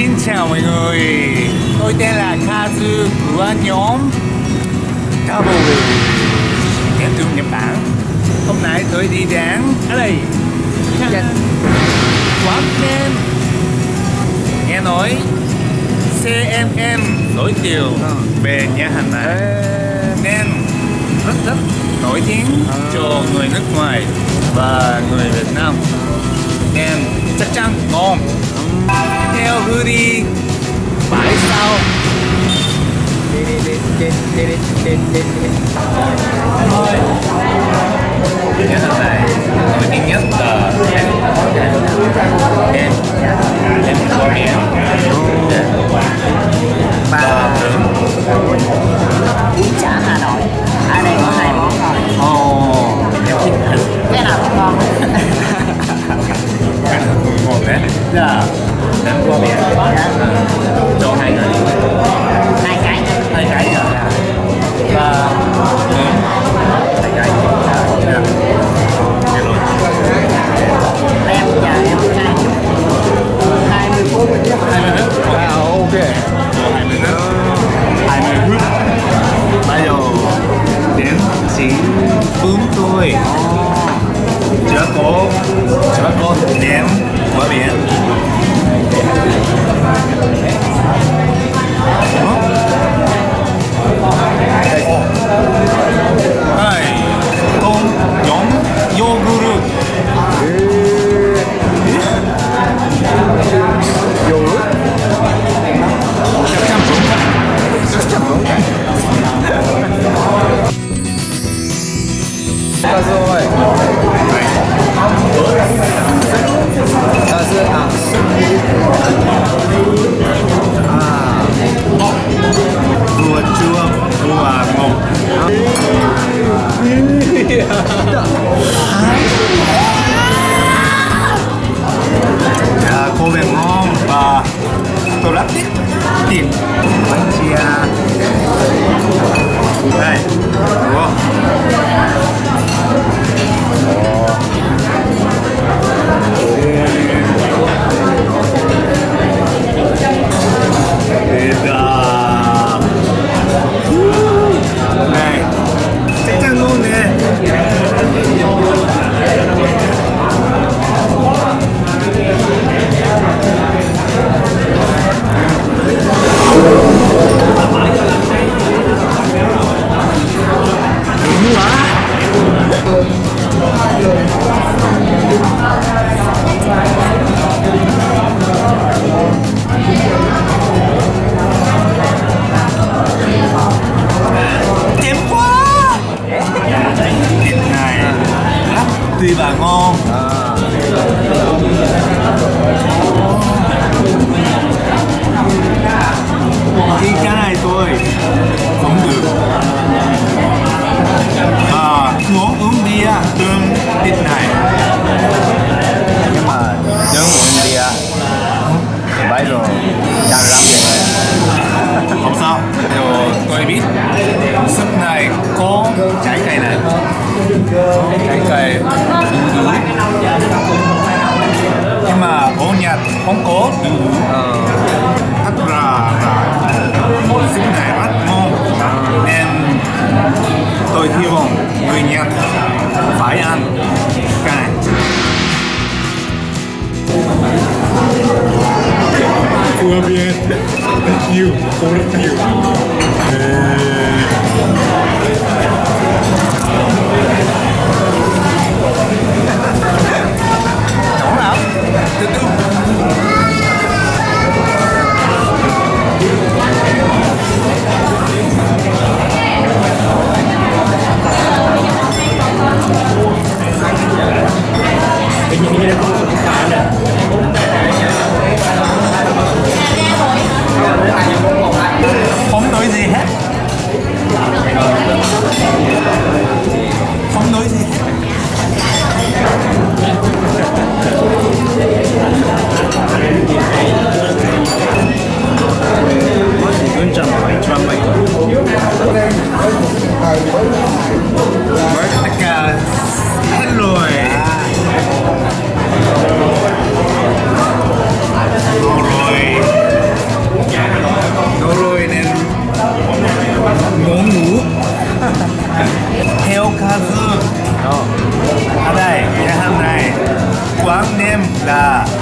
Xin chào mọi người. Tôi tên là Kazu của nhóm Double Đến từ Nhật Bản. Hôm nay tôi đi đến ở đây. Quán kem. Nghe nói CMM nổi tiếng về nhà hàng này. Nên rất rất nổi tiếng cho người nước ngoài và người Việt Nam. Nên chắc chắn ngon theo Hudi bãi sau Nhà hàng này nổi tiếng nhất là em em em có và trứng bún chả Hà Nội ở đây có hai món rồi ồ em thích thịt cái nào cũng ngon cái nào cũng ngon đấy dạ em có miệng cho hai người. Hai cái hai cái rồi và hai cái. Dạ. Rồi. em chờ em hai hai mươi phút. Hai mươi phút. À ok. Hai mươi phút. Hai mươi phút. Bây giờ đến chính bún tôi chứa có chứa có nem của biển ああ。À, cô bé ngon và tôi rất thích thịt bánh không được. À, muốn uống bia tương thịt này. Nhưng mà nếu uống bia thì bây giờ đang lắm rồi. Không sao. Rồi tôi biết súp này có trái cây này. Trái cây đu đủ. Nhưng mà ở Nhật không có đu đủ. Ờ. Thật ra là tôi hy vọng người Nhật phải ăn cái này. Bien. Thank you. Thank you. 있습니다.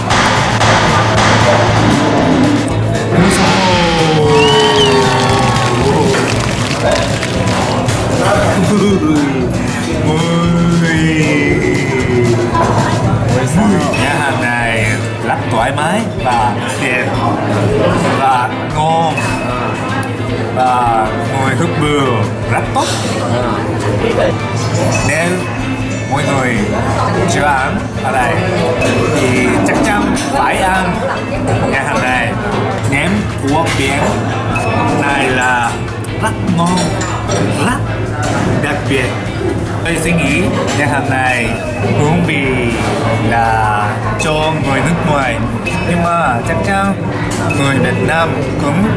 Nhà hàng này rất thoải mái và đẹp và ngon và ngồi hút bừa rất tốt nên mọi người chưa ăn ở đây. Thì chắc chắn phải ăn. Nhà hàng này ném của biển. Này là rất ngon, rất đặc biệt. Tôi suy nghĩ nhà hàng này hướng vị là cho người nước ngoài. Nhưng mà chắc chắn người Việt Nam cũng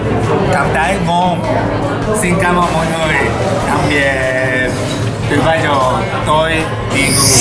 cảm thấy ngon. Xin cảm ơn mọi người. Tạm biệt. từ bây tôi đi ngủ.